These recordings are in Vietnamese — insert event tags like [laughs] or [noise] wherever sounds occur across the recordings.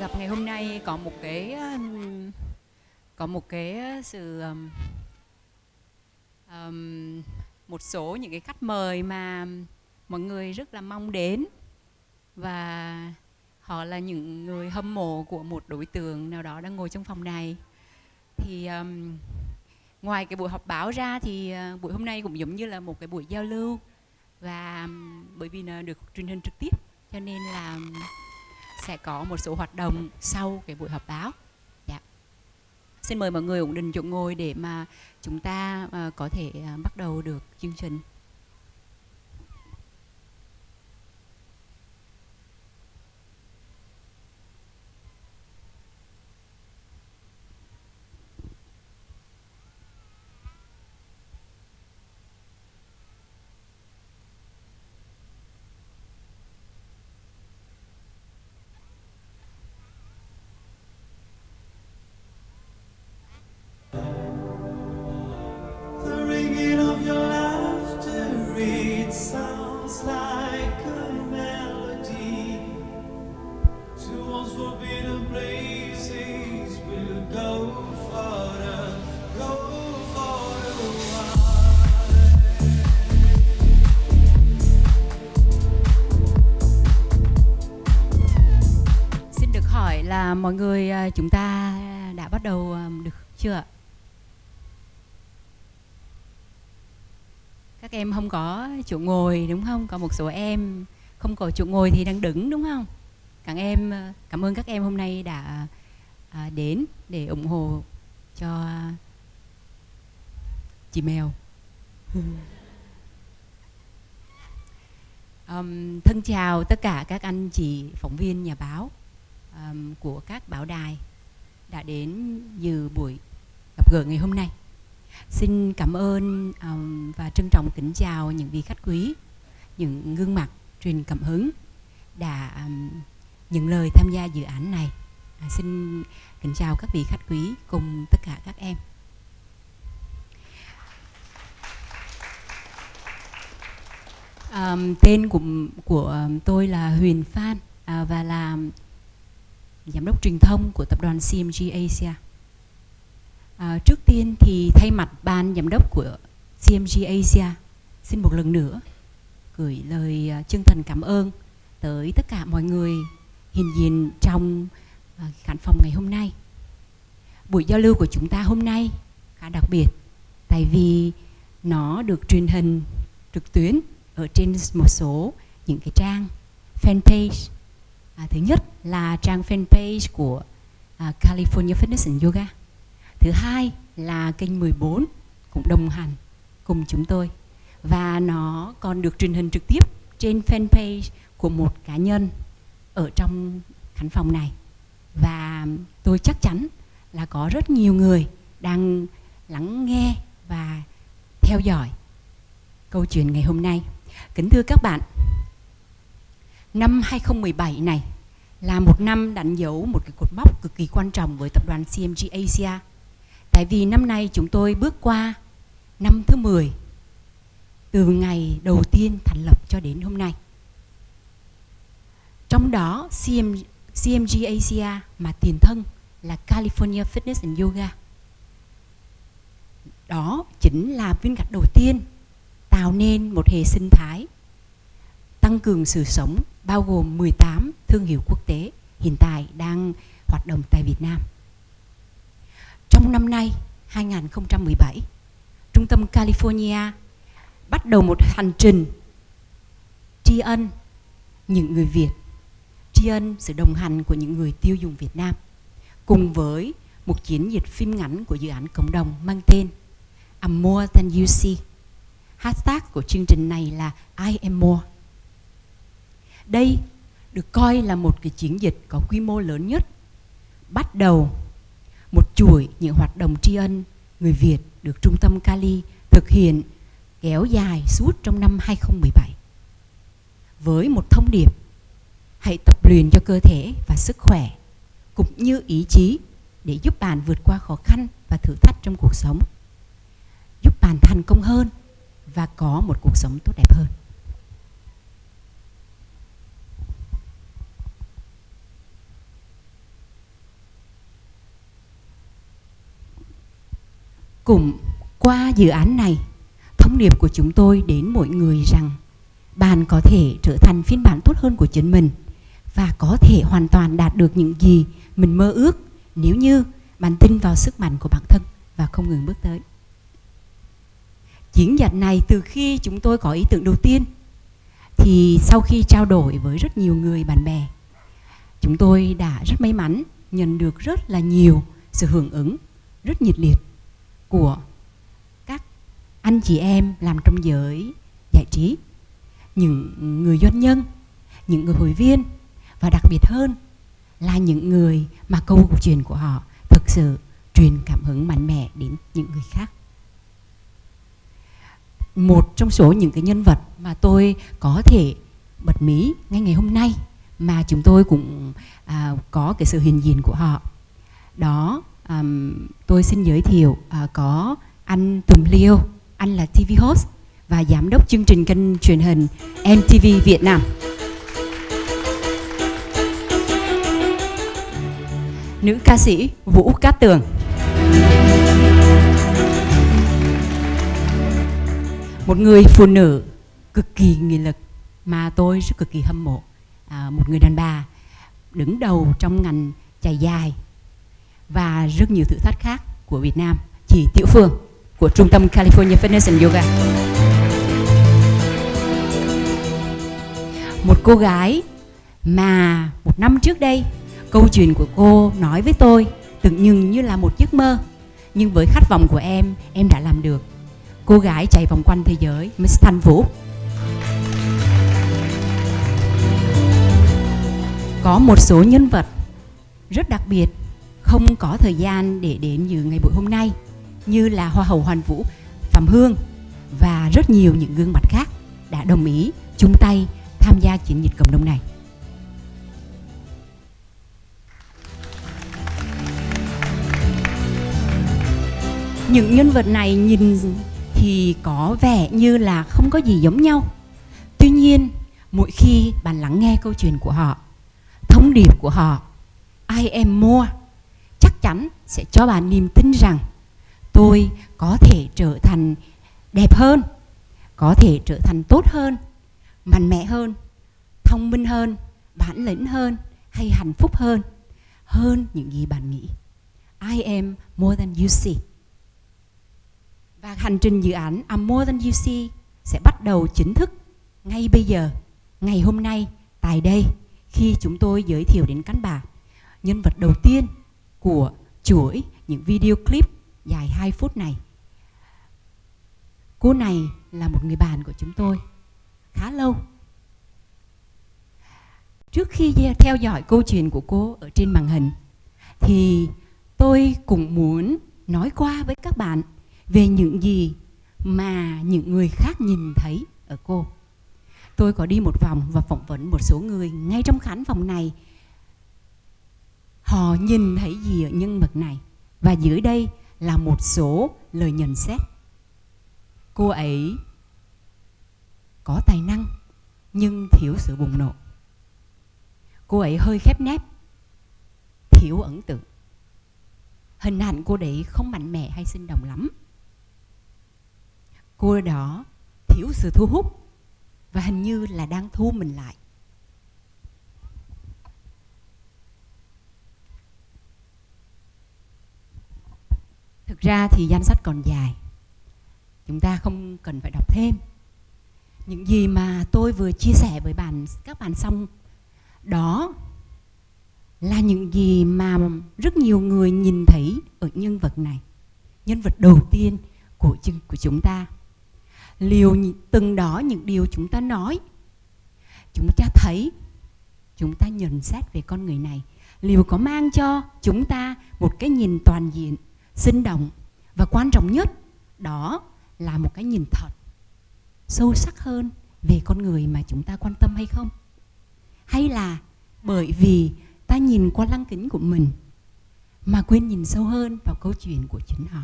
gặp ngày hôm nay có một cái có một cái sự um, một số những cái khách mời mà mọi người rất là mong đến. Và họ là những người hâm mộ của một đối tượng nào đó đang ngồi trong phòng này. Thì um, ngoài cái buổi họp báo ra thì uh, buổi hôm nay cũng giống như là một cái buổi giao lưu. Và um, bởi vì là được truyền hình trực tiếp cho nên là sẽ có một số hoạt động sau cái buổi họp báo dạ. xin mời mọi người ổn định chỗ ngồi để mà chúng ta uh, có thể uh, bắt đầu được chương trình là mọi người à, chúng ta đã bắt đầu à, được chưa ạ? Các em không có chỗ ngồi, đúng không? Có một số em không có chỗ ngồi thì đang đứng, đúng không? Các em à, cảm ơn các em hôm nay đã đến để ủng hộ cho chị mèo. [laughs] um, thân chào tất cả các anh chị phóng viên nhà báo um, của các báo đài đã đến dự buổi gặp gỡ ngày hôm nay. Xin cảm ơn um, và trân trọng kính chào những vị khách quý, những gương mặt truyền cảm hứng đã um, những lời tham gia dự án này. À, xin kính chào các vị khách quý cùng tất cả các em. À, tên của của tôi là Huyền Phan à, và là giám đốc truyền thông của tập đoàn CMG Asia. À, trước tiên thì thay mặt ban giám đốc của CMG Asia xin một lần nữa gửi lời à, chân thành cảm ơn tới tất cả mọi người hiện diện trong ờ, khán phòng ngày hôm nay. Buổi giao lưu của chúng ta hôm nay khá đặc biệt tại vì nó được truyền hình trực tuyến ở trên một số những cái trang fanpage À, thứ nhất là trang fanpage của à, California Fitness and Yoga. Thứ hai là kênh 14 cũng đồng hành cùng chúng tôi và nó còn được truyền hình trực tiếp trên fanpage của một cá nhân ở trong khán phòng này và tôi chắc chắn là có rất nhiều người đang lắng nghe và theo dõi câu chuyện ngày hôm nay. Kính thưa các bạn, Năm 2017 này là một năm đánh dấu một cái cột mốc cực kỳ quan trọng với tập đoàn CMG Asia. Tại vì năm nay chúng tôi bước qua năm thứ 10 từ ngày đầu tiên thành lập cho đến hôm nay. Trong đó CM, CMG Asia mà tiền thân là California Fitness and Yoga. Đó chính là viên gạch đầu tiên tạo nên một hệ sinh thái tăng cường sự sống bao gồm 18 thương hiệu quốc tế hiện tại đang hoạt động tại Việt Nam. Trong năm nay 2017, Trung tâm California bắt đầu một hành trình tri ân những người Việt, tri ân sự đồng hành của những người tiêu dùng Việt Nam, cùng với một chiến dịch phim ngắn của dự án cộng đồng mang tên I'm more than you see. Hashtag của chương trình này là I am more. Đây được coi là một cái chiến dịch có quy mô lớn nhất, bắt đầu một chuỗi những hoạt động tri ân người Việt được Trung tâm Cali thực hiện kéo dài suốt trong năm 2017 với một thông điệp, hãy tập luyện cho cơ thể và sức khỏe cũng như ý chí để giúp bạn vượt qua khó khăn và thử thách trong cuộc sống. Giúp bạn thành công hơn và có một cuộc sống tốt đẹp hơn. Cùng qua dự án này, thông điệp của chúng tôi đến mỗi người rằng bạn có thể trở thành phiên bản tốt hơn của chính mình và có thể hoàn toàn đạt được những gì mình mơ ước nếu như bạn tin vào sức mạnh của bản thân và không ngừng bước tới. Chiến dịch này từ khi chúng tôi có ý tưởng đầu tiên, thì sau khi trao đổi với rất nhiều người bạn bè, chúng tôi đã rất may mắn nhận được rất là nhiều sự hưởng ứng rất nhiệt liệt của các anh chị em làm trong giới giải trí, những người doanh nhân, những người hội viên và đặc biệt hơn là những người mà câu chuyện của họ thực sự truyền cảm hứng mạnh mẽ đến những người khác. Một trong số những cái nhân vật mà tôi có thể bật mí ngay ngày hôm nay mà chúng tôi cũng à, có cái sự hiện diện của họ đó à, tôi xin giới thiệu à, có anh Tùng Liêu anh là TV host và giám đốc chương trình kênh truyền hình MTV Việt Nam. Nữ ca sĩ Vũ Cát Tường. Một người phụ nữ cực kỳ nghị lực mà tôi rất cực kỳ hâm mộ. À, một người đàn bà đứng đầu trong ngành chạy dài và rất nhiều thử thách khác của Việt Nam. Chị Tiểu Phương của trung tâm California Fitness and Yoga. Một cô gái mà một năm trước đây câu chuyện của cô nói với tôi tưởng như như là một giấc mơ. Nhưng với khát vọng của em em đã làm được. Cô gái chạy vòng quanh thế giới Miss Thanh Vũ. Có một số nhân vật rất đặc biệt không có thời gian để đến dự ngày buổi hôm nay như là Hoa hậu Hoàn Vũ, Phạm Hương và rất nhiều những gương mặt khác đã đồng ý chung tay tham gia chiến dịch cộng đồng này. Những nhân vật này nhìn thì có vẻ như là không có gì giống nhau. Tuy nhiên, mỗi khi bạn lắng nghe câu chuyện của họ, thông điệp của họ, I am more, chắc chắn sẽ cho bạn niềm tin rằng tôi có thể trở thành đẹp hơn, có thể trở thành tốt hơn, mạnh mẽ hơn, thông minh hơn, bản lĩnh hơn hay hạnh phúc hơn hơn những gì bạn nghĩ. I am more than you see. Và hành trình dự án I'm More Than You See sẽ bắt đầu chính thức ngay bây giờ, ngày hôm nay, tại đây, khi chúng tôi giới thiệu đến các bạn nhân vật đầu tiên của chuỗi những video clip dài 2 phút này. Cô này là một người bạn của chúng tôi khá lâu. Trước khi theo dõi câu chuyện của cô ở trên màn hình thì tôi cũng muốn nói qua với các bạn về những gì mà những người khác nhìn thấy ở cô. Tôi có đi một vòng và phỏng vấn một số người ngay trong khán phòng này. Họ nhìn thấy gì ở nhân vật này? Và dưới đây là một số lời nhận xét. Cô ấy có tài năng nhưng thiếu sự bùng nổ. Cô ấy hơi khép nép, thiếu ấn tượng. Hình ảnh cô đấy không mạnh mẽ hay sinh động lắm cô đó thiếu sự thu hút và hình như là đang thu mình lại. Thực ra thì danh sách còn dài. Chúng ta không cần phải đọc thêm. Những gì mà tôi vừa chia sẻ với bạn, các bạn xong, đó là những gì mà rất nhiều người nhìn thấy ở nhân vật này, nhân vật đầu tiên của của chúng ta liều từng đó những điều chúng ta nói. Chúng ta thấy, chúng ta nhận xét về con người này. Liều có mang cho chúng ta một cái nhìn toàn diện, sinh động và quan trọng nhất, đó là một cái nhìn thật, sâu sắc hơn về con người mà chúng ta quan tâm hay không. Hay là bởi vì ta nhìn qua lăng kính của mình mà quên nhìn sâu hơn vào câu chuyện của chính họ.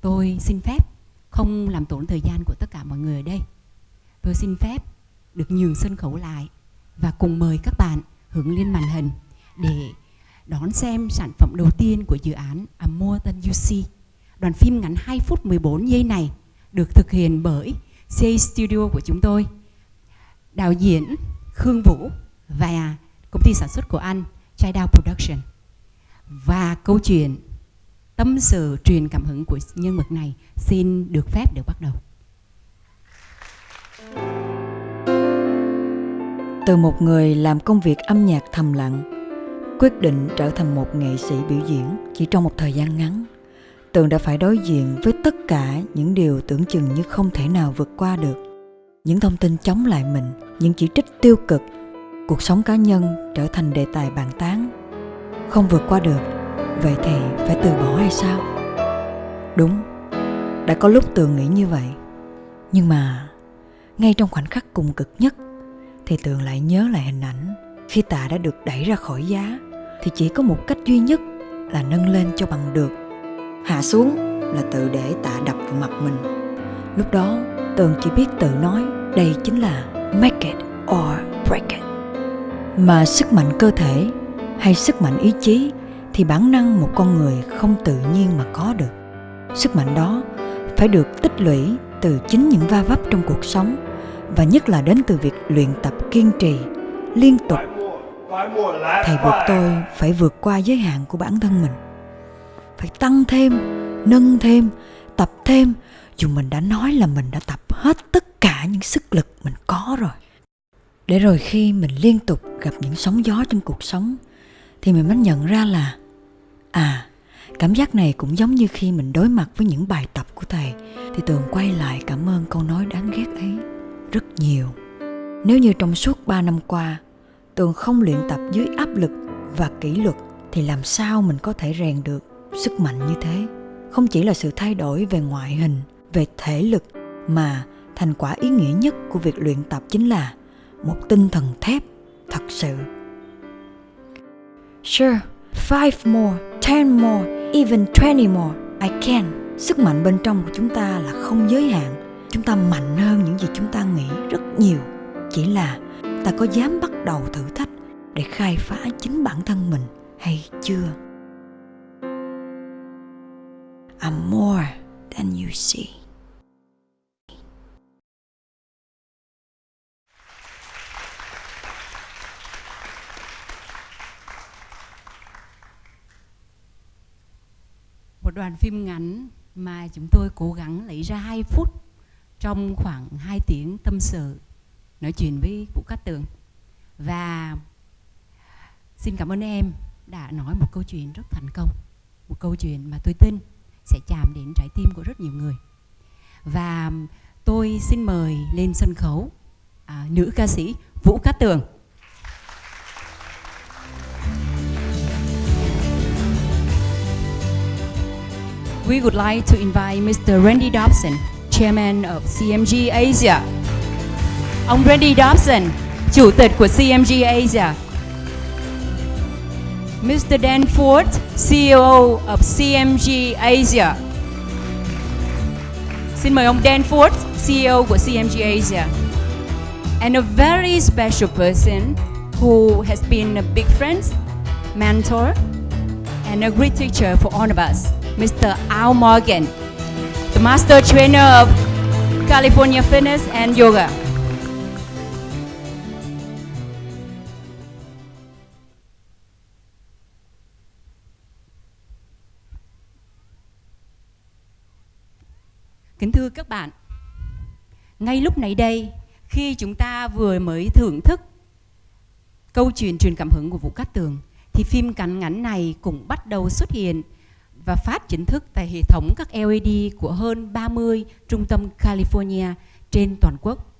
Tôi xin phép không làm tổn thời gian của tất cả mọi người ở đây. Tôi xin phép được nhường sân khấu lại và cùng mời các bạn hướng lên màn hình để đón xem sản phẩm đầu tiên của dự án A More Than You See Đoạn phim ngắn 2 phút 14 giây này được thực hiện bởi C Studio của chúng tôi. Đạo diễn Khương Vũ và công ty sản xuất của anh Chai Production. Và câu chuyện tâm sự truyền cảm hứng của nhân vật này xin được phép được bắt đầu. Từ một người làm công việc âm nhạc thầm lặng, quyết định trở thành một nghệ sĩ biểu diễn chỉ trong một thời gian ngắn, Tường đã phải đối diện với tất cả những điều tưởng chừng như không thể nào vượt qua được. Những thông tin chống lại mình, những chỉ trích tiêu cực, cuộc sống cá nhân trở thành đề tài bàn tán. Không vượt qua được, vậy thì phải từ bỏ hay sao? Đúng, đã có lúc Tường nghĩ như vậy. Nhưng mà, ngay trong khoảnh khắc cùng cực nhất, thì Tường lại nhớ lại hình ảnh khi tạ đã được đẩy ra khỏi giá thì chỉ có một cách duy nhất là nâng lên cho bằng được hạ xuống là tự để tạ đập vào mặt mình lúc đó tường chỉ biết tự nói đây chính là make it or break it mà sức mạnh cơ thể hay sức mạnh ý chí thì bản năng một con người không tự nhiên mà có được. Sức mạnh đó phải được tích lũy từ chính những va vấp trong cuộc sống, và nhất là đến từ việc luyện tập kiên trì, liên tục. Thầy buộc tôi phải vượt qua giới hạn của bản thân mình. Phải tăng thêm, nâng thêm, tập thêm, dù mình đã nói là mình đã tập hết tất cả những sức lực mình có rồi. Để rồi khi mình liên tục gặp những sóng gió trong cuộc sống, thì mình mới nhận ra là à cảm giác này cũng giống như khi mình đối mặt với những bài tập của thầy. Thì tường quay lại cảm ơn câu nói đáng ghét ấy rất nhiều. Nếu như trong suốt 3 năm qua, tường không luyện tập dưới áp lực và kỷ luật, thì làm sao mình có thể rèn được sức mạnh như thế? Không chỉ là sự thay đổi về ngoại hình, về thể lực, mà thành quả ý nghĩa nhất của việc luyện tập chính là một tinh thần thép thật sự. Sure five more, ten more, even twenty more. I can. Sức mạnh bên trong của chúng ta là không giới hạn. Chúng ta mạnh hơn những gì chúng ta nghĩ rất nhiều. Chỉ là ta có dám bắt đầu thử thách để khai phá chính bản thân mình hay chưa? I'm more than you see. Một đoàn phim ngắn mà chúng tôi cố gắng lấy ra 2 phút trong khoảng 2 tiếng tâm sự nói chuyện với Vũ Cát Tường. Và xin cảm ơn em đã nói một câu chuyện rất thành công một câu chuyện mà tôi tin sẽ chạm đến trái tim của rất nhiều người. Và tôi xin mời lên sân khấu à, nữ ca sĩ Vũ Cát Tường. We would like to invite Mr. Randy Dobson, Chairman of CMG Asia. Ông Randy Dobson, Chủ tịch của CMG Asia. Mr. Dan Ford, CEO of CMG Asia. Xin mời ông Dan Ford, CEO của CMG Asia. And a very special person who has been a big friend, mentor, and a great teacher for all of us, Mr. Al Morgan, the master trainer of California Fitness and Yoga. Kính thưa các bạn, ngay lúc này đây, khi chúng ta vừa mới thưởng thức câu chuyện truyền cảm hứng của Vũ Cát Tường, thì phim cắn ngắn này cũng bắt đầu xuất hiện và phát chính thức tại hệ thống các LED của hơn 30 trung tâm California trên toàn quốc.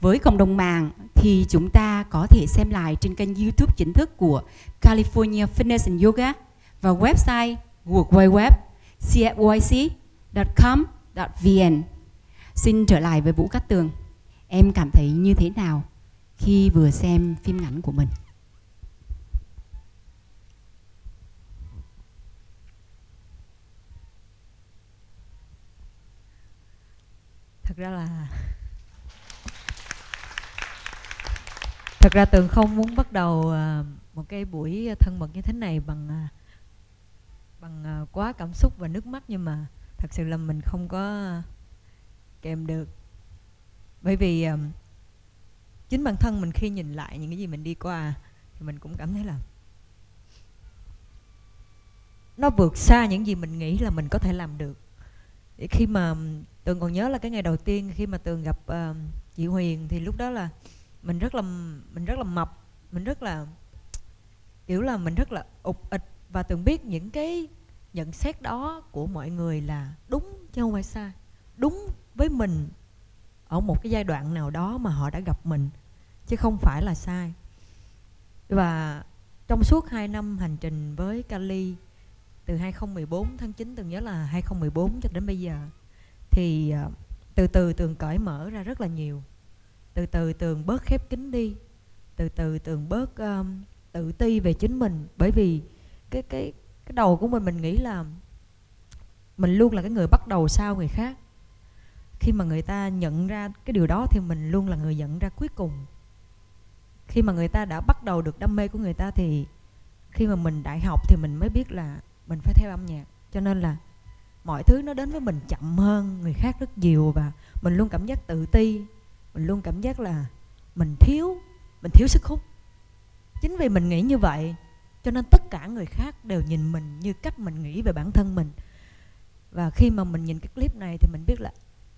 Với cộng đồng mạng thì chúng ta có thể xem lại trên kênh YouTube chính thức của California Fitness and Yoga và website www.cfyc.com.vn. Xin trở lại với Vũ Cát Tường. Em cảm thấy như thế nào khi vừa xem phim ngắn của mình? Ra là Thật ra Tường không muốn bắt đầu à, một cái buổi thân mật như thế này bằng à, bằng à, quá cảm xúc và nước mắt, nhưng mà thật sự là mình không có kèm được. Bởi vì chính bản thân mình khi nhìn lại những cái gì mình đi qua thì mình cũng cảm thấy là nó vượt xa những gì mình nghĩ là mình có thể làm được. Để khi mà tường còn nhớ là cái ngày đầu tiên khi mà tường gặp uh, chị huyền thì lúc đó là mình rất là mình rất là mập mình rất là kiểu là mình rất là ục ịch. Và tường biết những cái nhận xét đó của mọi người là đúng chứ không phải sai. Đúng với mình ở một cái giai đoạn nào đó mà họ đã gặp mình chứ không phải là sai. Và trong suốt 2 năm hành trình với Kali từ 2014 tháng 9 từng nhớ là 2014 cho đến bây giờ thì à, từ từ tường cởi mở ra rất là nhiều. Từ từ tường bớt khép kín đi. Từ từ tường bớt um, tự ti về chính mình. Bởi vì cái cái cái đầu của mình mình nghĩ là mình luôn là cái người bắt đầu sau người khác. Khi mà người ta nhận ra cái điều đó thì mình luôn là người nhận ra cuối cùng. Khi mà người ta đã bắt đầu được đam mê của người ta thì khi mà mình đại học thì mình mới biết là mình phải theo âm nhạc. Cho nên là mọi thứ nó đến với mình chậm hơn người khác rất nhiều và mình luôn cảm giác tự ti. Mình luôn cảm giác là mình thiếu mình thiếu sức hút. Chính vì mình nghĩ như vậy cho nên tất cả người khác đều nhìn mình như cách mình nghĩ về bản thân mình. Và khi mà mình nhìn cái clip này thì mình biết là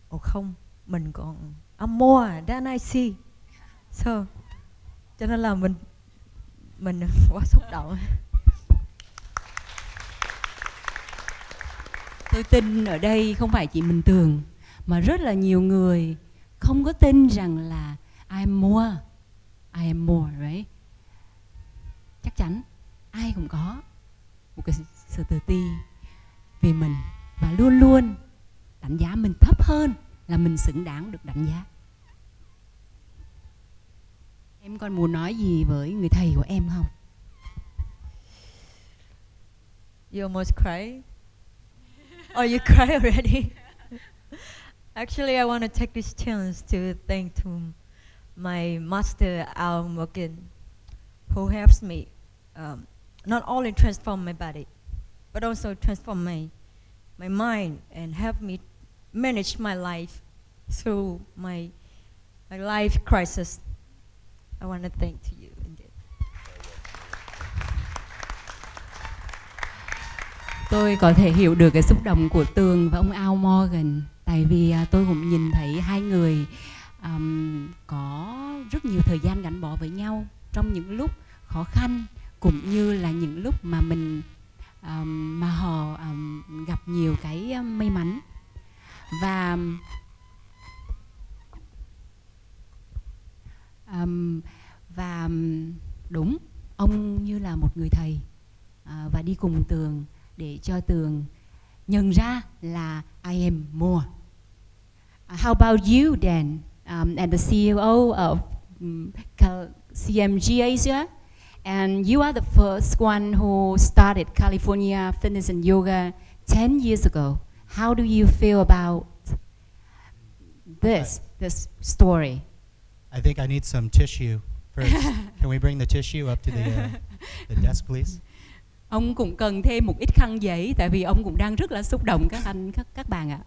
ồ không mình còn I'm more than I see so cho nên là mình mình [laughs] quá xúc động tôi tin ở đây không phải chị mình tường, mà rất là nhiều người không có tin rằng là I am more, I am more, right? Chắc chắn ai cũng có một cái sự tự ti về mình và luôn luôn đánh giá mình thấp hơn là mình xứng đáng được đánh giá. Em còn muốn nói gì với người thầy của em không? You almost cry? Oh, you [laughs] cry already? Actually, I want to take this chance to thank to my master Al Morgan, who helps me um, not only transform my body, but also transform my my mind and help me manage my life through my my life crisis. I want to thank to you tôi có thể hiểu được cái xúc động của tường và ông Al Morgan. Tại vì à, tôi cũng nhìn thấy hai người um, có rất nhiều thời gian gắn bó với nhau trong những lúc khó khăn cũng như là những lúc mà mình um, mà họ um, gặp nhiều cái may mắn. Và um, và đúng ông như là một người thầy uh, và đi cùng tường. Để cho tường nhận ra là I am more. Uh, how about you then, um, and the CEO of um, CMG Asia? And you are the first one who started California Fitness and Yoga 10 years ago. How do you feel about this, this story? I think I need some tissue first. [laughs] Can we bring the tissue up to the, uh, the desk, please? Ông cũng cần thêm một ít khăn giấy tại vì ông cũng đang rất là xúc động các anh các các bạn ạ.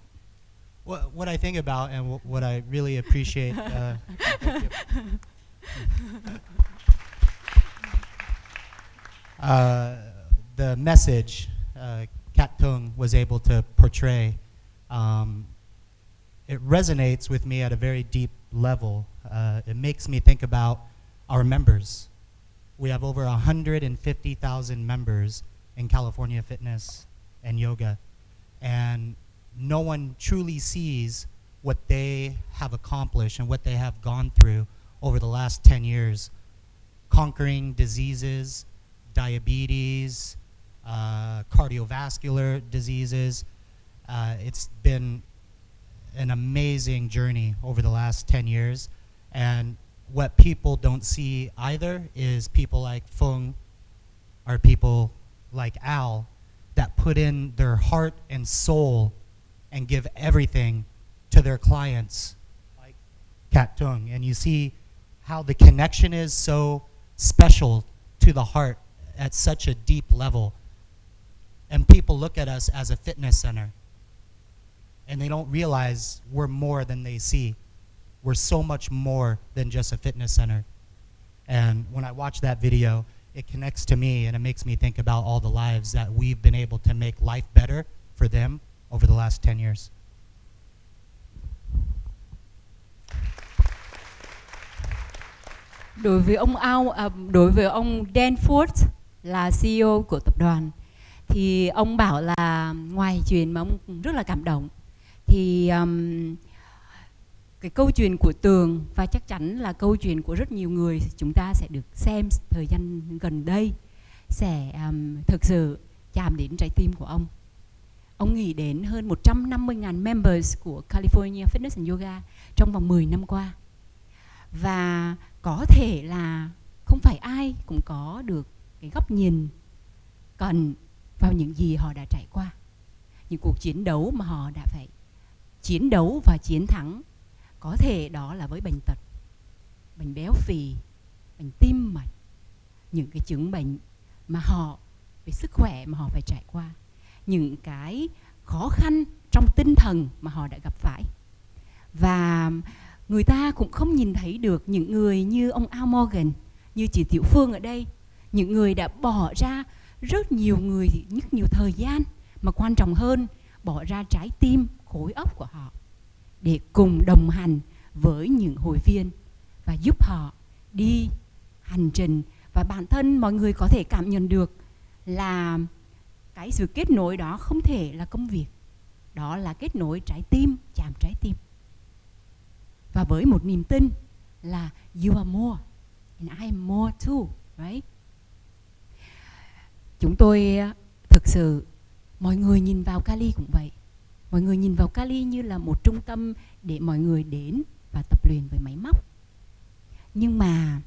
What, what I think about and what, what I really appreciate. Uh, [laughs] [laughs] uh, the message uh, Kat Tung was able to portray, um, it resonates with me at a very deep level. Uh, it makes me think about our members. We have over 150,000 members in California Fitness and Yoga, and no one truly sees what they have accomplished and what they have gone through over the last 10 years, conquering diseases, diabetes, uh, cardiovascular diseases. Uh, it's been an amazing journey over the last 10 years. And what people don't see either is people like Fung or people like Al that put in their heart and soul and give everything to their clients like Kat Tung. And you see how the connection is so special to the heart at such a deep level. And people look at us as a fitness center. and they don't realize we're more than they see. We're so much more than just a fitness center. And when I watch that video, it connects to me and it makes me think about all the lives that we've been able to make life better for them over the last 10 years. Đối với ông Ao, à, đối với ông Dan Ford là CEO của tập đoàn thì ông bảo là ngoài chuyện mà ông rất là cảm động thì um, cái câu chuyện của tường và chắc chắn là câu chuyện của rất nhiều người chúng ta sẽ được xem thời gian gần đây sẽ um, thực sự chạm đến trái tim của ông. Ông nghĩ đến hơn 150.000 members của California Fitness and Yoga trong vòng 10 năm qua. Và có thể là không phải ai cũng có được cái góc nhìn cần vào những gì họ đã trải qua. Những cuộc chiến đấu mà họ đã phải chiến đấu và chiến thắng có thể đó là với bệnh tật. Bệnh béo phì bệnh tim mạch. Những cái chứng bệnh mà họ, về sức khỏe mà họ phải trải qua. Những cái khó khăn trong tinh thần mà họ đã gặp phải. Và người ta cũng không nhìn thấy được những người như ông Al Morgan, như chị Tiểu Phương ở đây. Những người đã bỏ ra rất nhiều người rất nhiều thời gian, mà quan trọng hơn, bỏ ra trái tim, khối óc của họ để cùng đồng hành với những hội viên và giúp họ đi hành trình. Và bản thân mọi người có thể cảm nhận được là cái sự kết nối đó không thể là công việc. Đó là kết nối trái tim, chạm trái tim. Và với một niềm tin là you are more and I am more too right? Chúng tôi ờ, thực sự, mọi người nhìn vào Cali cũng vậy mọi người nhìn vào Cali như là một trung tâm để mọi người đến và tập luyện với máy móc nhưng mà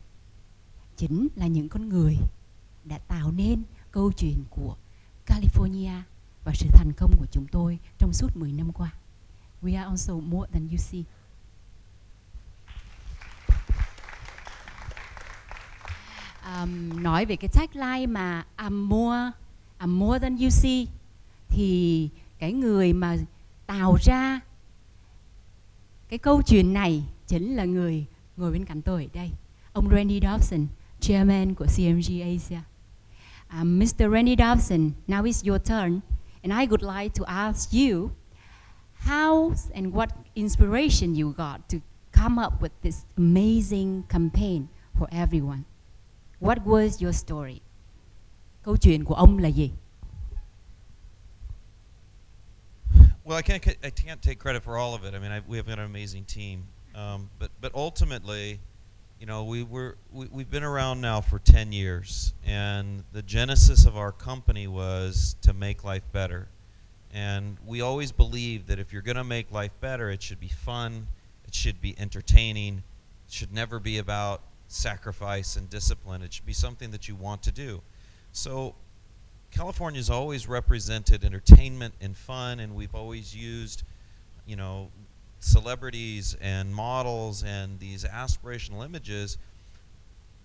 chính là những con người đã tạo nên câu chuyện của California và sự thành công của chúng tôi trong suốt 10 năm qua. We are also more than you see. Um, nói về cái tagline mà I'm more, I'm more than you see thì cái người mà tạo ra cái câu chuyện này chính là người ngồi bên cạnh tôi ở đây. Ông Randy Dobson chairman của CMG Asia. À, um, Mr. Randy Dobson now is your turn and I would like to ask you how and what inspiration you got to come up with this amazing campaign for everyone? What was your story? Câu chuyện của ông là gì? Well, I can't I can't take credit for all of it. I mean, I, we have got an amazing team, um, but but ultimately, you know, we were we, we've been around now for ten years, and the genesis of our company was to make life better, and we always believe that if you're going to make life better, it should be fun, it should be entertaining, it should never be about sacrifice and discipline. It should be something that you want to do. So California's always represented entertainment and fun, and we've always used, you know, celebrities and models and these aspirational images.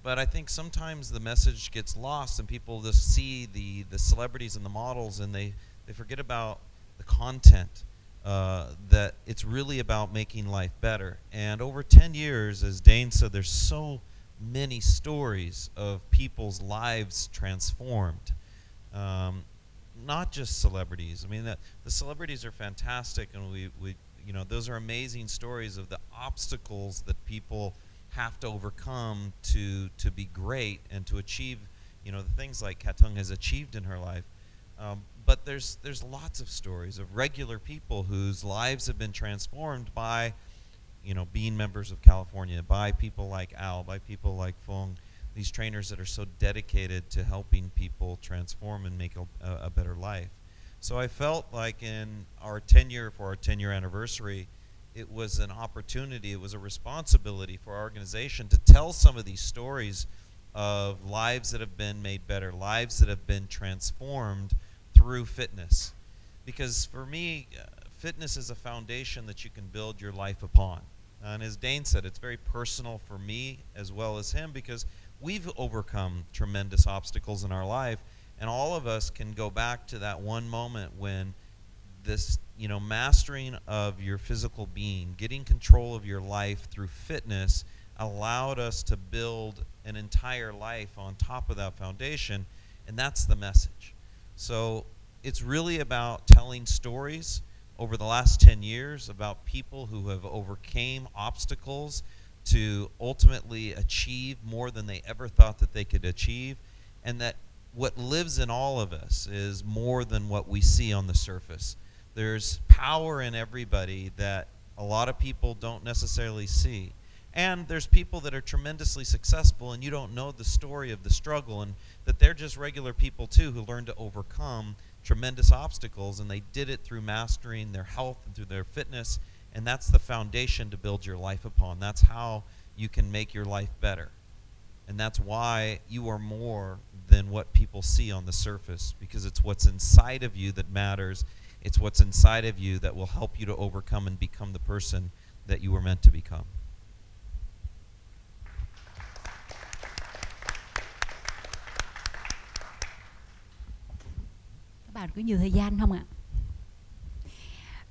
But I think sometimes the message gets lost, and people just see the the celebrities and the models, and they they forget about the content. Uh, that it's really about making life better. And over 10 years, as Dane said, there's so many stories of people's lives transformed um, not just celebrities. I mean, the, the celebrities are fantastic, and we, we, you know, those are amazing stories of the obstacles that people have to overcome to to be great and to achieve, you know, the things like Katung has achieved in her life. Um, but there's there's lots of stories of regular people whose lives have been transformed by, you know, being members of California, by people like Al, by people like Fung these trainers that are so dedicated to helping people transform and make a, a, better life. So I felt like in our 10 year, for our 10 year anniversary, it was an opportunity, it was a responsibility for our organization to tell some of these stories of lives that have been made better, lives that have been transformed through fitness. Because for me, uh, fitness is a foundation that you can build your life upon. Uh, and as Dane said, it's very personal for me as well as him because we've overcome tremendous obstacles in our life, and all of us can go back to that one moment when this you know mastering of your physical being, getting control of your life through fitness allowed us to build an entire life on top of that foundation, and that's the message. So it's really about telling stories over the last 10 years about people who have overcame obstacles to ultimately achieve more than they ever thought that they could achieve and that what lives in all of us is more than what we see on the surface. There's power in everybody that a lot of people don't necessarily see. And there's people that are tremendously successful and you don't know the story of the struggle and that they're just regular people too who learn to overcome tremendous obstacles and they did it through mastering their health and through their fitness and that's the foundation to build your life upon. That's how you can make your life better. And that's why you are more than what people see on the surface because it's what's inside of you that matters. It's what's inside of you that will help you to overcome and become the person that you were meant to become các bạn có nhiều thời gian không ạ?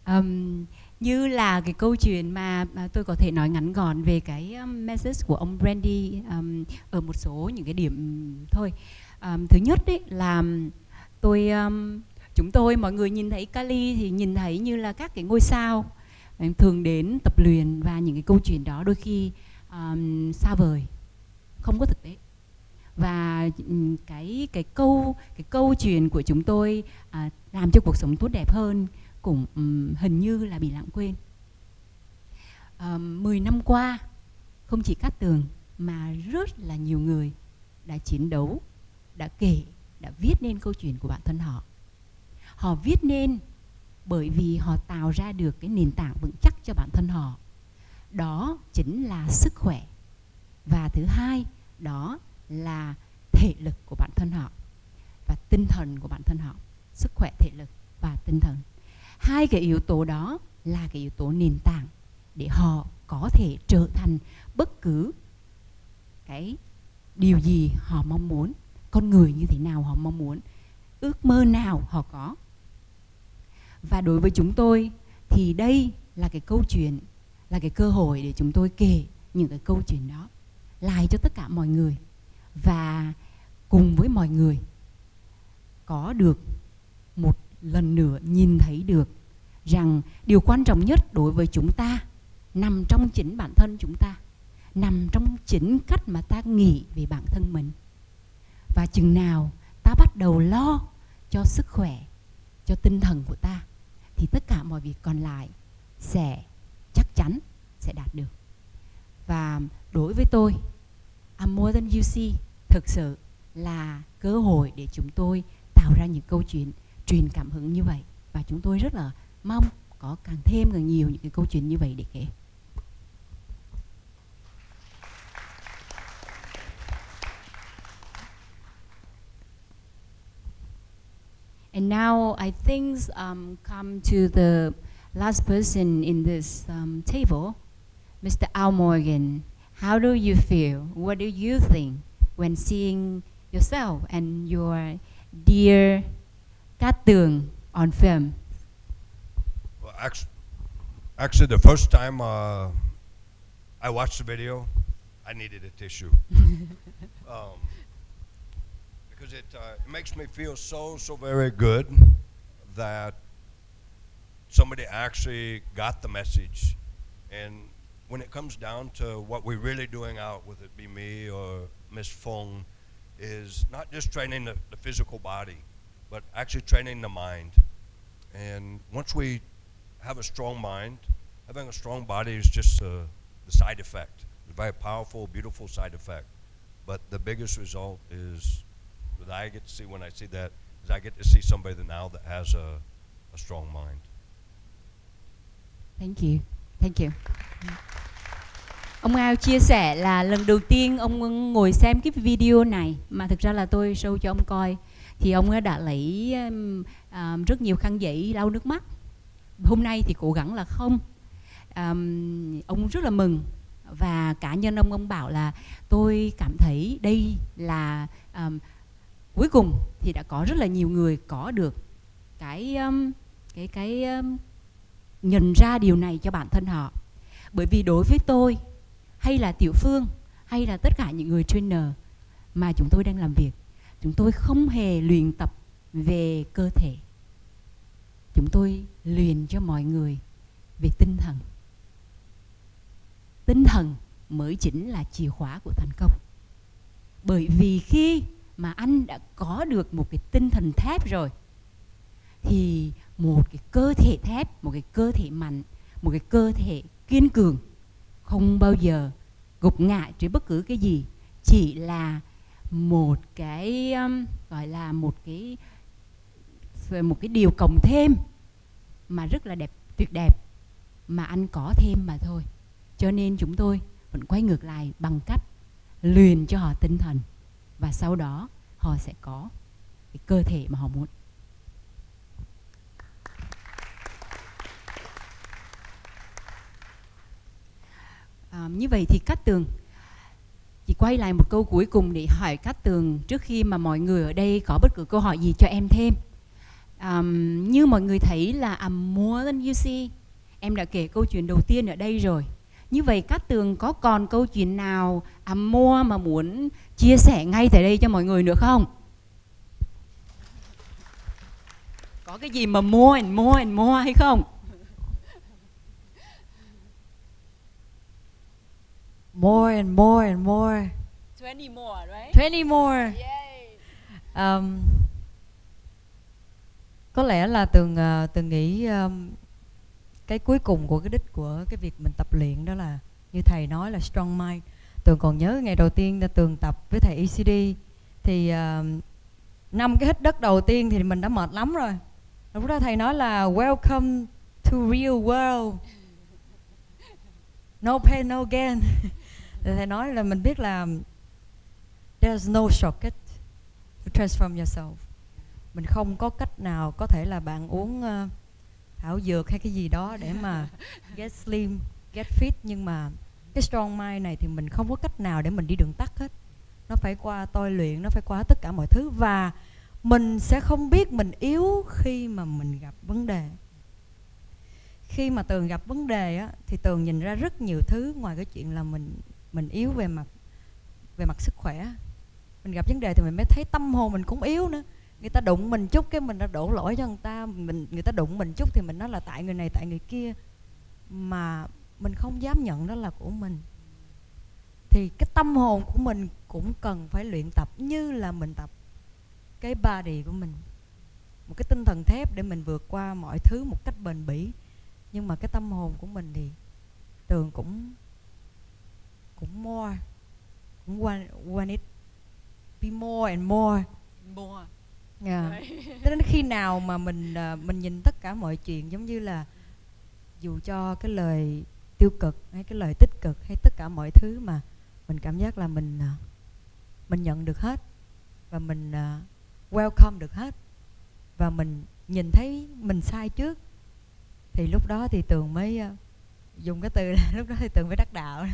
Um, như là cái câu chuyện mà, mà tôi có thể nói ngắn gọn về cái um, message của ông Brandy um, ở một số những cái điểm thôi. Um, thứ nhất đấy là tôi um, chúng tôi mọi người nhìn thấy Kali thì nhìn thấy như là các cái ngôi sao ờ, thường đến tập luyện và những cái câu chuyện đó đôi khi um, xa vời. Không có thực tế và ừ, cái cái câu cái câu chuyện của chúng tôi à, làm cho cuộc sống tốt đẹp hơn cũng um, hình như là bị lãng quên. Ờ, à, 10 năm qua không chỉ Cát Tường mà rất là nhiều người đã chiến đấu, đã kể, đã viết nên câu chuyện của bản thân họ. Họ viết nên bởi vì họ tạo ra được cái nền tảng vững chắc cho bản thân họ. Đó chính là sức khỏe. Và thứ hai, đó là thể lực của bản thân họ và tinh thần của bản thân họ, sức khỏe thể lực và tinh thần. Hai cái yếu tố đó là cái yếu tố nền tảng để họ có thể trở thành bất cứ cái điều gì họ mong muốn, con người như thế nào họ mong muốn, ước mơ nào họ có. Và đối với chúng tôi thì đây là cái câu chuyện, là cái cơ hội để chúng tôi kể những cái câu chuyện đó lại cho tất cả mọi người và cùng với mọi người, có được một lần nữa nhìn thấy được rằng điều quan trọng nhất đối với chúng ta nằm trong chính bản thân chúng ta, nằm trong chính cách mà ta nghĩ về bản thân mình. Và chừng nào ta bắt đầu lo cho sức khỏe, cho tinh thần của ta, thì tất cả mọi việc còn lại sẽ chắc chắn sẽ đạt được. Và đối với tôi I'm more than you see thực sự là cơ hội để chúng tôi tạo ra những câu chuyện truyền cảm hứng như vậy và chúng tôi rất là mong có càng thêm càng nhiều những cái câu chuyện như vậy để kể. And now I think um, come to the last person in this um, table, Mr. Al Morgan. How do you feel? What do you think when seeing yourself and your dear Cát Tường on film? Well, actually, actually the first time uh, I watched the video, I needed a tissue. [laughs] um, because it, uh, it makes me feel so, so very good that somebody actually got the message and when it comes down to what we're really doing out, whether it be me or Miss Fong, is not just training the, the physical body, but actually training the mind. And once we have a strong mind, having a strong body is just uh, the side effect. It's a very powerful, beautiful side effect. But the biggest result is that I get to see when I see that is I get to see somebody now that has a, a strong mind. Thank you. Thank you. Ông Ao chia sẻ là lần đầu tiên ông ngồi xem cái video này mà thực ra là tôi show cho ông coi thì ông đã lấy um, um, rất nhiều khăn giấy lau nước mắt. Hôm nay thì cố gắng là không. Um, ông rất là mừng và cá nhân ông ông bảo là tôi cảm thấy đây là um, cuối cùng thì đã có rất là nhiều người có được cái um, cái cái um, nhận ra điều này cho bản thân họ. Bởi vì đối với tôi, hay là tiểu phương, hay là tất cả những người trainer mà chúng tôi đang làm việc, chúng tôi không hề luyện tập về cơ thể. Chúng tôi luyện cho mọi người về tinh thần. Tinh thần mới chính là chìa khóa của thành công. Bởi vì khi mà anh đã có được một cái tinh thần thép rồi, thì một cái cơ thể thép một cái cơ thể mạnh một cái cơ thể kiên cường không bao giờ gục ngã trước bất cứ cái gì. Chỉ là một cái um, gọi là một cái một cái điều cộng thêm mà rất là đẹp tuyệt đẹp mà anh có thêm mà thôi. Cho nên chúng tôi vẫn quay ngược lại bằng cách luyện cho họ tinh thần và sau đó họ sẽ có cái cơ thể mà họ muốn. À, như vậy thì cát tường chị quay lại một câu cuối cùng để hỏi cát tường trước khi mà mọi người ở đây có bất cứ câu hỏi gì cho em thêm um, như mọi người thấy là I'm more than you see em đã kể câu chuyện đầu tiên ở đây rồi như vậy Cát Tường có còn câu chuyện nào à, I'm more mà muốn chia sẻ ngay tại đây cho mọi người nữa không? Có cái gì mà more and more and more hay không? More and more and more. 20 more, right? 20 more. Um, có lẽ là tường uh, tường nghĩ um, cái cuối cùng của cái đích của cái việc mình tập luyện đó là như thầy nói là strong mind tường còn nhớ ngày đầu tiên tường tập với thầy ECD thì uh, năm cái hít đất đầu tiên thì mình đã mệt lắm rồi lúc đó thầy nói là welcome to real world no pain no gain [laughs] thì thầy nói là mình biết là there's no shortcut to transform yourself. Mình không có cách nào có thể là bạn uống uh, thảo dược hay cái gì đó để mà [laughs] get slim get fit. Nhưng mà cái strong mind này thì mình không có cách nào để mình đi đường tắt hết. Nó phải qua tôi luyện nó phải qua tất cả mọi thứ. Và mình sẽ không biết mình yếu khi mà mình gặp vấn đề. Khi mà tường gặp vấn đề á thì tường nhìn ra rất nhiều thứ ngoài cái chuyện là mình mình yếu về mặt về mặt sức khỏe. Mình gặp vấn đề thì mình mới thấy tâm hồn mình cũng yếu nữa. Người ta đụng mình chút cái mình đã đổ lỗi cho người ta, mình, người ta đụng mình chút thì mình nói là tại người này, tại người kia. Mà mình không dám nhận đó là của mình. Thì cái tâm hồn của mình cũng cần phải luyện tập như là mình tập cái body của mình. Một cái tinh thần thép để mình vượt qua mọi thứ một cách bền bỉ. Nhưng mà cái tâm hồn của mình thì tường cũng cũng more cũng want, want it be more and more More. yeah. cho đến khi nào mà mình uh, mình nhìn tất cả mọi chuyện giống như là dù cho cái lời tiêu cực hay cái lời tích cực hay tất cả mọi thứ mà mình cảm giác là mình uh, mình nhận được hết và mình uh, welcome được hết và mình nhìn thấy mình sai trước thì lúc đó thì tường mới dùng cái từ là [laughs] lúc đó thì tường mới đắc đạo.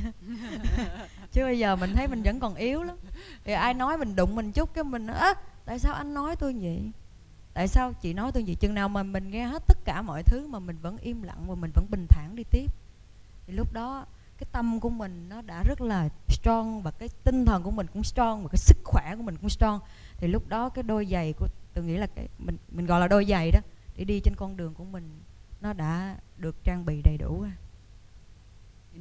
[laughs] Chứ bây giờ mình thấy mình vẫn còn yếu lắm. Thì ai nói mình đụng mình chút cái mình á tại sao anh nói tôi vậy? Tại sao chị nói tôi vậy? Chừng nào mà mình nghe hết tất cả mọi thứ mà mình vẫn im lặng và mình vẫn bình thản đi tiếp. Thì lúc đó cái tâm của mình nó đã rất là strong và cái tinh thần của mình cũng strong và cái sức khỏe của mình cũng strong. Thì lúc đó cái đôi giày của tôi nghĩ là cái mình mình gọi là đôi giày đó để đi trên con đường của mình nó đã được trang bị đầy đủ rồi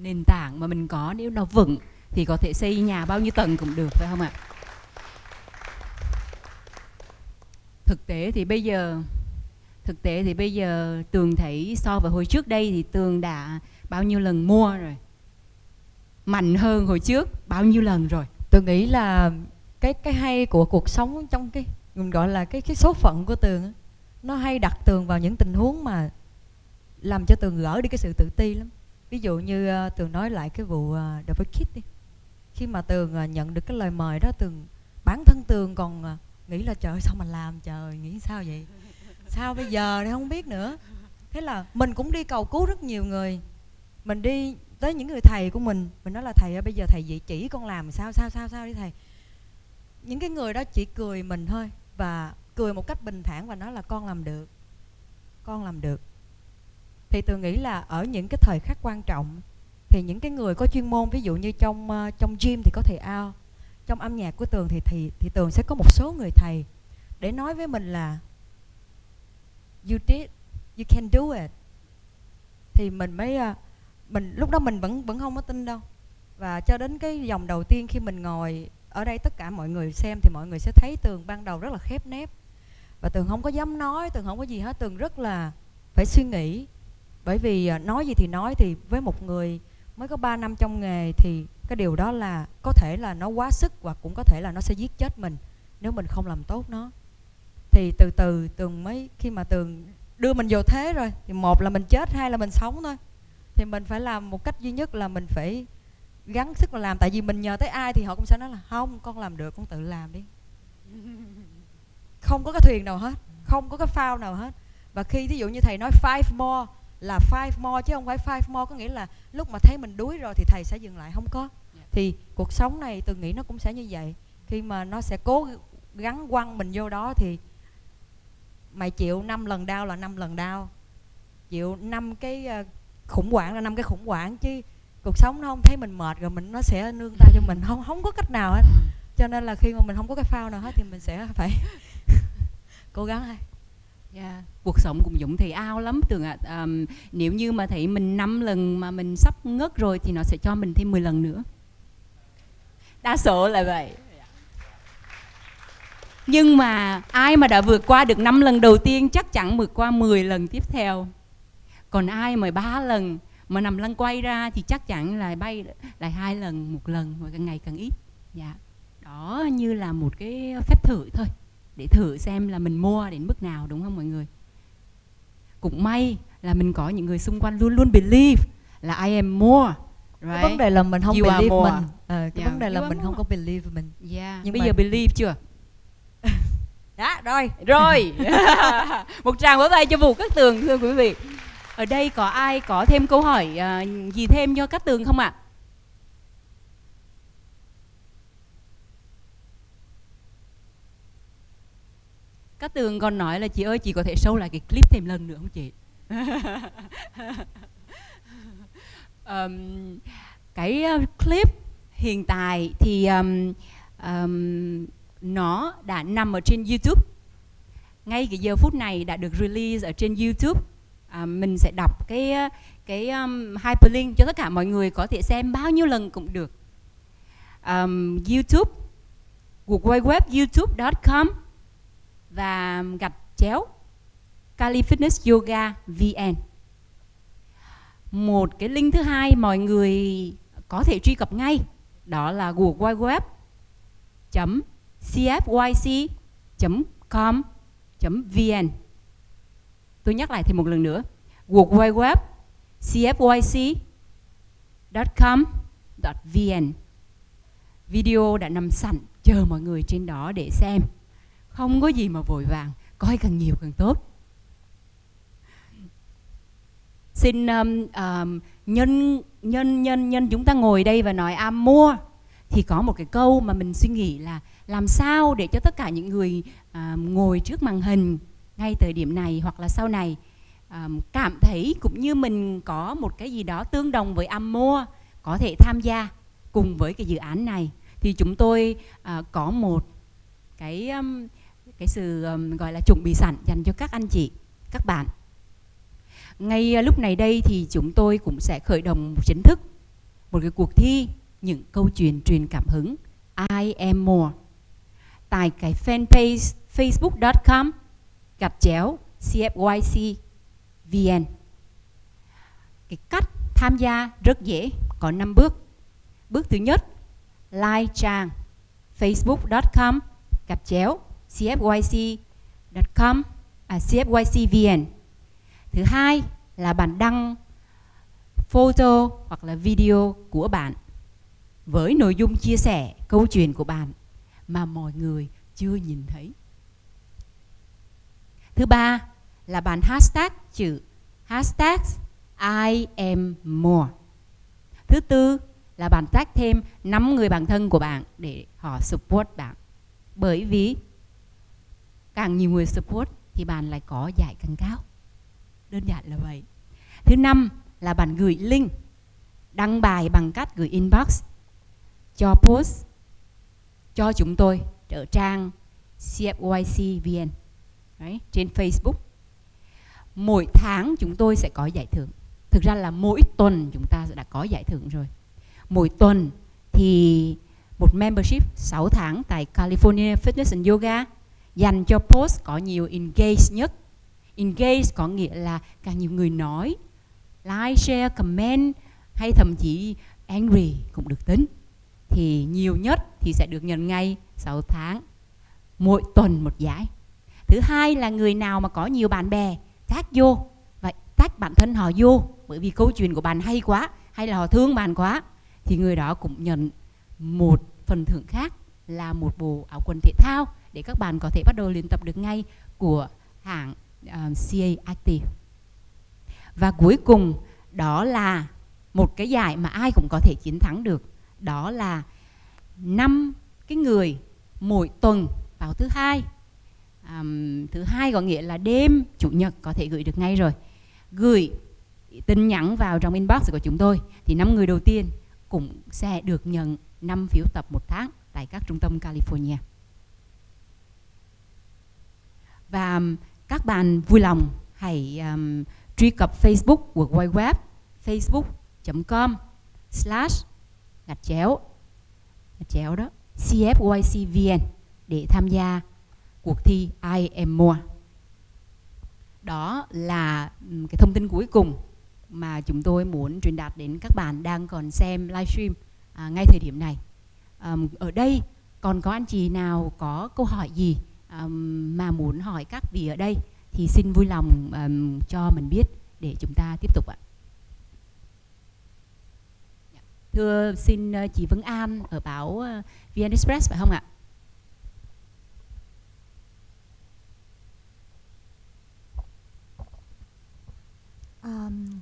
nền tảng mà mình có, nếu nó vững thì có thể xây nhà bao nhiêu tầng cũng được, phải không ạ? Thực tế thì bây giờ, thực tế thì bây giờ tường thấy so với hồi trước đây thì tường đã bao nhiêu lần mua rồi? Mạnh hơn hồi trước bao nhiêu lần rồi? Tôi nghĩ là cái cái hay của cuộc sống trong cái, mình gọi là cái cái số phận của tường nó hay đặt tường vào những tình huống mà làm cho tường gỡ đi cái sự tự ti lắm ví dụ như uh, tường nói lại cái vụ uh, double kit đi. Khi mà tường uh, nhận được cái lời mời đó tường bản thân tường còn uh, nghĩ là trời sao mà làm trời nghĩ sao vậy? Sao bây giờ thì không biết nữa? Thế là mình cũng đi cầu cứu rất nhiều người. Mình đi tới những người thầy của mình. Mình nói là thầy ơi bây giờ thầy dạy chỉ con làm sao sao sao sao đi thầy? Những cái người đó chỉ cười mình thôi và cười một cách bình thản và nói là con làm được con làm được thì tôi nghĩ là ở những cái thời khắc quan trọng thì những cái người có chuyên môn ví dụ như trong uh, trong gym thì có thầy ao trong âm nhạc của tường thì thì thì tường sẽ có một số người thầy để nói với mình là you did you can do it. Thì mình mới uh, mình lúc đó mình vẫn vẫn không có tin đâu. Và cho đến cái dòng đầu tiên khi mình ngồi ở đây tất cả mọi người xem thì mọi người sẽ thấy tường ban đầu rất là khép nép. Và tường không có dám nói tường không có gì hết tường rất là phải suy nghĩ bởi vì ờ, nói gì thì nói thì với một người mới có 3 năm trong nghề thì cái điều đó là có thể là nó quá sức hoặc cũng có thể là nó sẽ giết chết mình nếu mình không làm tốt nó. Thì từ từ tường mới khi mà tường đưa mình vào thế rồi thì một là mình chết, hai là mình sống thôi. Thì mình phải làm một cách duy nhất là mình phải gắng sức mà làm. Tại vì mình nhờ tới ai thì họ cũng sẽ nói là, không, con làm được, con tự làm đi. Không có cái thuyền nào hết, không có cái phao nào hết. Và khi ví dụ như thầy nói five more là five more chứ không phải five more có nghĩa là lúc mà thấy mình đuối rồi thì thầy sẽ dừng lại không có. Thì cuộc sống này tôi nghĩ nó cũng sẽ như vậy. Khi mà nó sẽ cố gắng quăng mình vô đó thì mày chịu năm lần đau là năm lần đau. Chịu năm cái ờ, khủng hoảng là năm cái khủng hoảng chứ cuộc sống nó không thấy mình mệt rồi mình nó sẽ nương tay cho mình. Không không có cách nào hết. Cho nên là khi mà mình không có cái phao nào hết thì mình sẽ phải [laughs] cố gắng thôi Yeah. Cuộc sống cũng giống thầy ao lắm. Tưởng ạ à. um, Nếu như mà thấy mình năm lần mà mình sắp ngất rồi Thì nó sẽ cho mình thêm 10 lần nữa. Đa số là vậy. Nhưng mà ai mà đã vượt qua được 5 lần đầu tiên Chắc chắn vượt qua 10 lần tiếp theo. Còn ai mà ba lần mà nằm lăn quay ra thì chắc chắn là bay lại hai lần một lần và càng ngày càng ít. Dạ. Đó như là một cái phép thử thôi để thử xem là mình mua đến mức nào đúng không mọi người cũng may là mình có những người xung quanh luôn luôn believe là I am more right? cái vấn đề là mình không you believe mình à, cái yeah. vấn đề là mình more. không có believe mình yeah. Nhưng bây mà... giờ believe chưa đã [laughs] rồi rồi [laughs] một tràng vỗ tay cho vụ các tường thưa quý vị ở đây có ai có thêm câu hỏi uh, gì thêm cho các tường không ạ? À? Các tường còn nói là chị ơi chị có thể show lại cái clip thêm lần nữa không chị? [laughs] um, cái ờ, clip hiện tại thì um, um, nó đã nằm ở trên YouTube. Ngay cái giờ phút này đã được release ở trên YouTube. À, mình sẽ đọc cái ờ, cái um, hyperlink cho tất cả mọi người có thể xem bao nhiêu lần cũng được. Um, YouTube World Web youtube.com và gạch chéo Cali Fitness Yoga VN một cái link thứ hai mọi người có thể truy cập ngay, đó là google web .cfyc.com.vn Tôi nhắc lại thêm một lần nữa. google web .cfyc.com.vn Video đã nằm sẵn, chờ mọi người trên đó để xem. Không có gì mà vội vàng, coi càng nhiều càng tốt. Xin um, um, nhân nhân nhân nhân chúng ta ngồi đây và nói am mua thì có một cái câu mà mình suy nghĩ là làm sao để cho tất cả những người um, ngồi trước màn hình ngay thời điểm này hoặc là sau này um, cảm thấy cũng như mình có một cái gì đó tương đồng với am mua có thể tham gia cùng với cái dự án này thì chúng tôi uh, có một cái um, cái sự um, gọi là chuẩn bị sẵn dành cho các anh chị các bạn ngay ờ, lúc này đây thì chúng tôi cũng sẽ khởi động chính thức một cái cuộc thi những câu chuyện truyền cảm hứng I am more tại cái fanpage facebook.com gạch chéo CFYC VN. Cái cách tham gia rất dễ, có 5 bước. Bước thứ nhất, like trang facebook.com gạch chéo cfyc.com à, cfycvn. Thứ hai là bạn đăng photo hoặc là video của bạn với nội dung chia sẻ câu chuyện của bạn mà mọi người chưa nhìn thấy. Thứ ba là bạn hashtag chữ hashtag I am more. Thứ tư là bạn tag thêm 5 người bạn thân của bạn để họ support bạn. Bởi vì càng nhiều người support thì bạn lại có giải càng cao. đơn giản là vậy thứ năm là bạn gửi link đăng bài bằng cách gửi inbox cho post cho chúng tôi ở trang CFYC VN Đấy, trên Facebook. Mỗi tháng chúng tôi sẽ có giải thưởng. Thực ra là mỗi tuần chúng ta đã có giải thưởng rồi. Mỗi tuần thì một membership 6 tháng tại California Fitness and Yoga dành cho post có nhiều engage nhất. Engage có nghĩa là càng nhiều người nói, like, share, comment hay thậm chí angry cũng được tính. Thì nhiều nhất thì sẽ được nhận ngay 6 tháng mỗi tuần một giải thứ hai là người nào mà có nhiều bạn bè tag vô và tag bản thân họ vô bởi vì câu chuyện của bạn hay quá hay là họ thương bạn quá thì người đó cũng nhận một phần thưởng khác là một bộ áo quần thể thao để các bạn có thể bắt đầu luyện tập được ngay của hãng ờ, uh, CA Active và cuối cùng đó là một cái giải mà ai cũng có thể chiến thắng được. Đó là năm cái người mỗi tuần vào thứ hai. Um, thứ hai có nghĩa là đêm chủ nhật có thể gửi được ngay rồi. Gửi tin nhắn vào trong inbox của chúng tôi thì năm người đầu tiên cũng sẽ được nhận 5 phiếu tập một tháng tại các trung tâm California và um, các bạn vui lòng hãy um, truy cập Facebook của Wide Web facebook.com slash gạch chéo gạch chéo đó CFYCVN để tham gia cuộc thi I Am More. Đó là um, cái thông tin cuối cùng mà chúng tôi muốn truyền đạt đến các bạn đang còn xem livestream à, ngay thời điểm này. À, ở đây còn có anh chị nào có câu hỏi gì um, mà muốn hỏi các vị ở đây thì xin vui lòng um, cho mình biết để chúng ta tiếp tục ạ. Dạ. Thưa xin uh, chị Vân An ở báo uh, VN Express phải không ạ? um,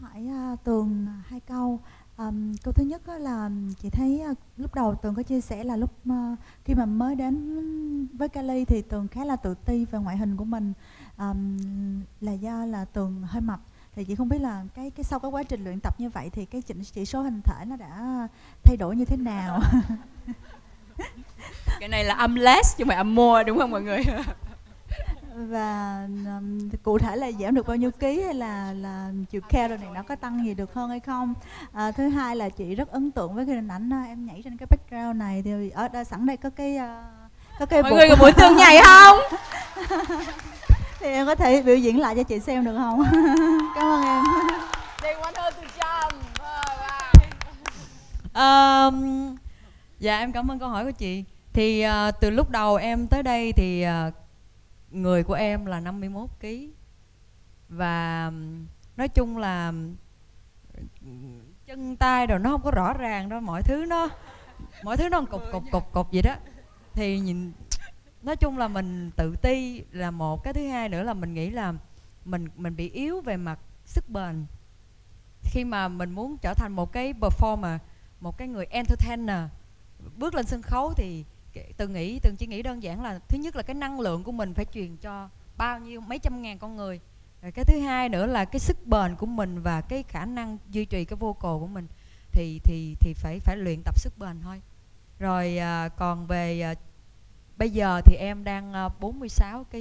hỏi uh, tường hai câu um, câu thứ nhất là chị thấy uh, lúc đầu tường có chia sẻ là lúc uh, khi mà mới đến với Cali thì tường khá là tự ti về ngoại hình của mình. Um, là do là tường hơi mập. Thì chị không biết là cái cái sau cái quá trình luyện tập như vậy thì cái chỉ, chỉ số hình thể nó đã thay đổi như thế nào? Cái này là âm less chứ không phải âm more đúng không mọi người [laughs] và um, cụ thể là giảm được bao nhiêu ký hay là là chiều cao rồi này nó có tăng gì được hơn hay không à, thứ hai là chị rất ấn tượng với cái hình ảnh em nhảy trên cái background này thì ở đây sẵn đây có cái uh, có cái mọi người có muốn tường nhảy không [laughs] thì em có thể biểu diễn lại cho chị xem được không [laughs] cảm ơn em They want her to jump. Um, dạ em cảm ơn câu hỏi của chị. Thì uh, từ lúc đầu em tới đây thì uh, người của em là 51 kg và nói chung là chân tay rồi nó không có rõ ràng đâu, mọi thứ nó, mọi thứ nó cục cục cục cục vậy đó. Thì nhìn, nói chung là mình tự ti là một, cái thứ hai nữa là mình nghĩ là mình mình bị yếu về mặt sức bền. Khi mà mình muốn trở thành một cái performer, một cái người entertainer, bước lên sân khấu thì từng nghĩ từng chỉ nghĩ đơn giản là thứ nhất là cái năng lượng của mình phải truyền cho bao nhiêu mấy trăm ngàn con người. Rồi cái thứ hai nữa là cái sức bền của mình và cái khả năng duy trì cái vocal của mình thì thì thì phải phải luyện tập sức bền thôi. Rồi à, còn về à, bây giờ thì em đang à, 46 kg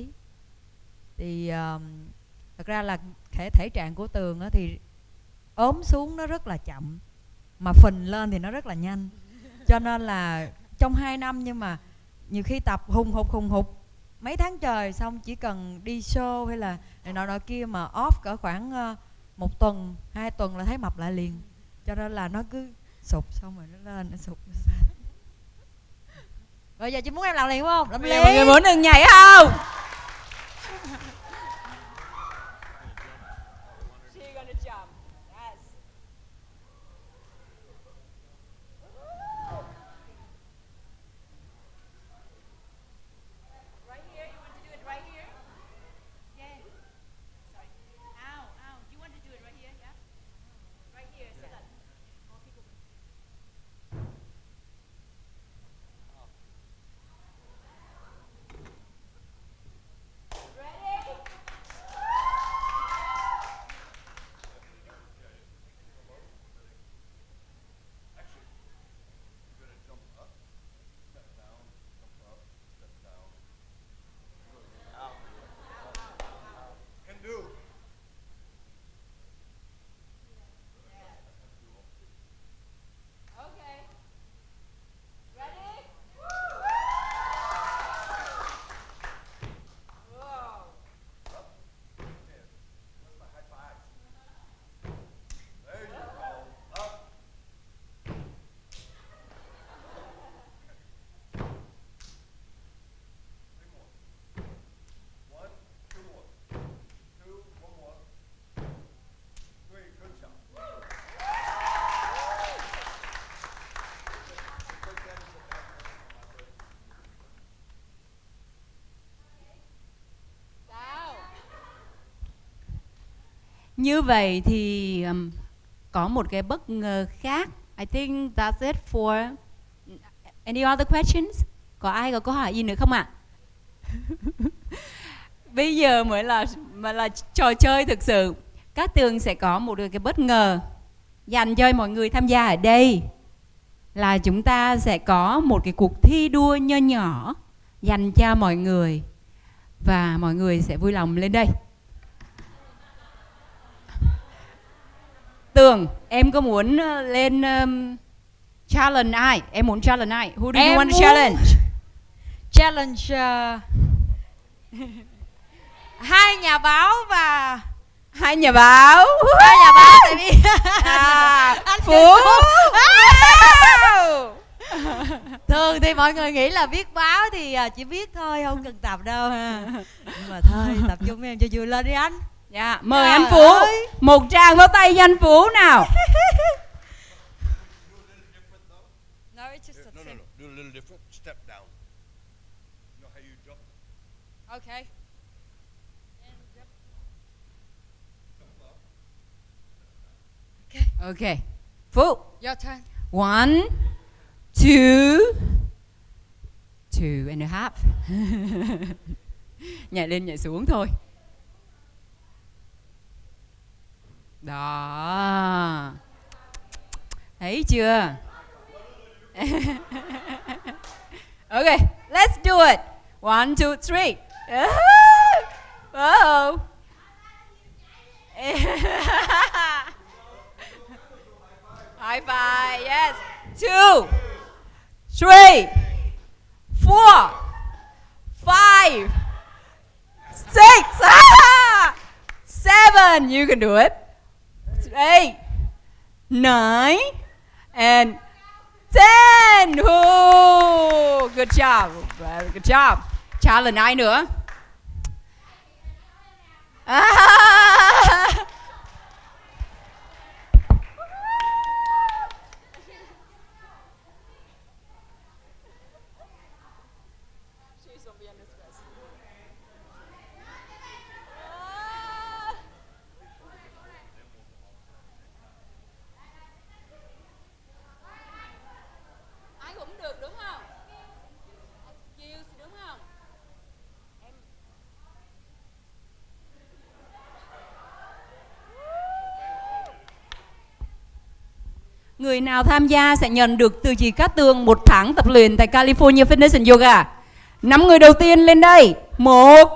thì à, thật ra là thể thể trạng của tường á, thì ốm xuống nó rất là chậm mà phình lên thì nó rất là nhanh. Cho nên là trong 2 năm nhưng mà nhiều khi tập hùng hục hùng hục. Mấy tháng trời xong chỉ cần đi show hay là này nọ nọ kia mà off cỡ khoảng uh, một tuần hai tuần là thấy mập lại liền. Cho nên là nó cứ sụp xong rồi nó lên nó sụp rồi giờ chị muốn em làm liền không? Làm liền mọi người muốn đừng nhảy không [laughs] Như vậy thì um, có một cái bất ngờ khác. I think that's it for uh, any other questions? Có ai có câu hỏi gì nữa không ạ? [laughs] Bây giờ mới là mà là trò chơi thực sự. Các tường sẽ có một cái bất ngờ dành cho mọi người tham gia ở đây là chúng ta sẽ có một cái cuộc thi đua nho nhỏ dành cho mọi người và mọi người sẽ vui lòng lên đây. Tường, em có muốn ờ, lên um, challenge ai? Em muốn challenge ai? Who do Em you want to challenge? challenge uh, hai nhà báo và Hai nhà báo. hai nhà báo tại vì [laughs] À, Anh Phú. [laughs] Thường thì mọi người nghĩ là viết báo thì chỉ viết thôi không cần tập đâu ha [laughs] nhưng mà thôi tập trung em cho vui lên đi anh Dạ, mời Trời anh Phú. ơi. Một tràng vào tay cho anh Phú nào. [laughs] no, it's just No, no, no. Do a little different. Step down. You know how you jump? okay Okay. Phú. your turn One, two, two and a half. [laughs] nhảy lên nhảy xuống thôi. Đó. Thấy chưa? [laughs] okay, let's do it. One, two, three. [laughs] Oh. [laughs] High five, yes. Two, three, four, five, six, seven. You can do it. Eight, nine, and ten. Oh, good job. Very good job. Challenge ai nữa? Ah! Người nào tham gia sẽ nhận được từ chị Cát Tường một tháng tập luyện tại California Fitness and Yoga. Năm người đầu tiên lên đây. Một,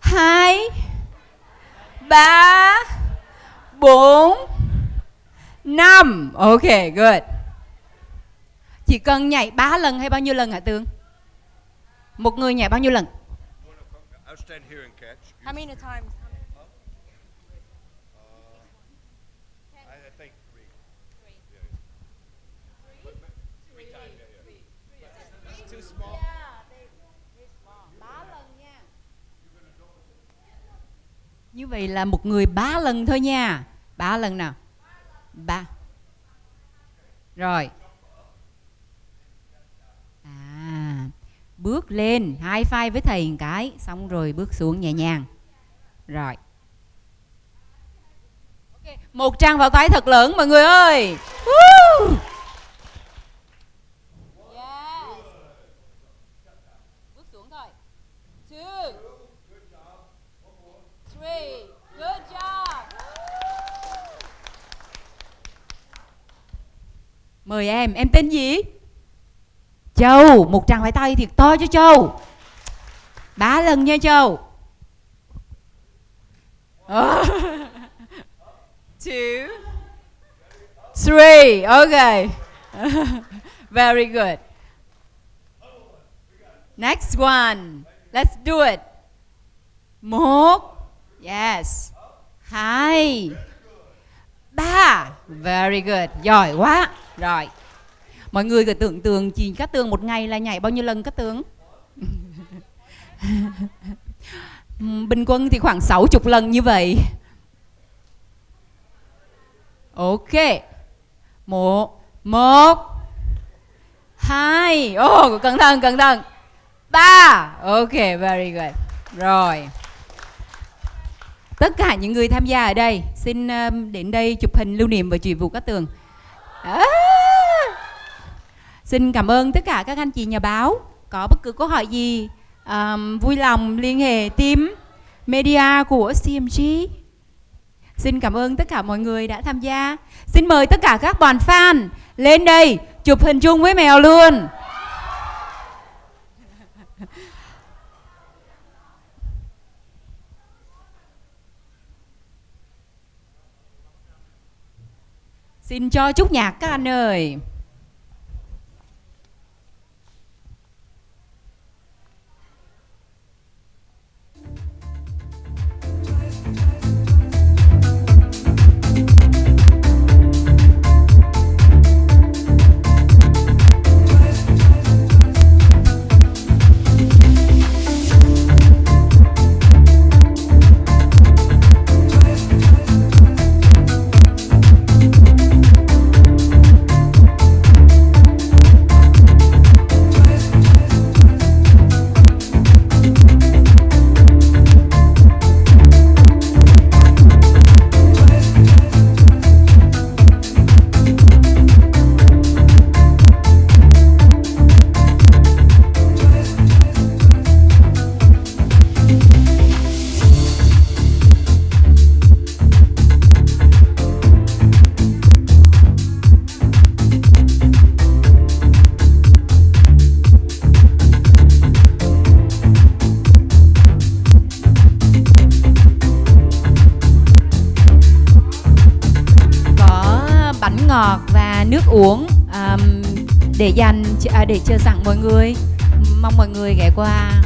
hai, ba, bốn, năm. Ok, good. Chỉ cần nhảy 3 lần hay bao nhiêu lần hả Tường? Một người nhảy bao nhiêu lần? How many times I, I think three. Như vậy là một người ba lần thôi nha. Ba lần nào? Ba. Rồi. À, bước lên, hai phai với thầy một cái, xong rồi bước xuống nhẹ nhàng. Rồi. okay. Một trang vào tay thật lớn mọi người ơi. Woo! Yes. Bước xuống thôi. Two. Three. Good job. Mời em, em tên gì? Châu, một tràng phải tay thiệt to cho Châu. Ba lần nha Châu. [laughs] Two. Three. Okay. [laughs] Very good. Next one. Let's do it. Một. Yes. Hai. Ba. Very good. Giỏi quá. Rồi. Mọi người cứ tưởng tượng chị Cát Tường một ngày là nhảy bao nhiêu lần Cát Tường? [laughs] Bình quân thì khoảng 60 lần như vậy. Ok. Một. Một. Hai. Oh, cẩn thận, cẩn thận. Ba. Ok, very good. Rồi. tất cả những người tham gia ở đây xin um, đến đây chụp hình lưu niệm và chị Vũ Cát Tường à. xin cảm ơn tất cả các anh chị nhà báo. Có bất cứ câu hỏi gì um, vui lòng liên hệ team media của CMG xin cảm ơn tất cả mọi người đã tham gia. Xin mời tất cả các đoàn fan lên đây chụp hình chung với mèo luôn. Xin cho chút nhạc các anh ơi. Uống um, để dành à, để chờ sẵn mọi người. Mong mọi người ghé qua.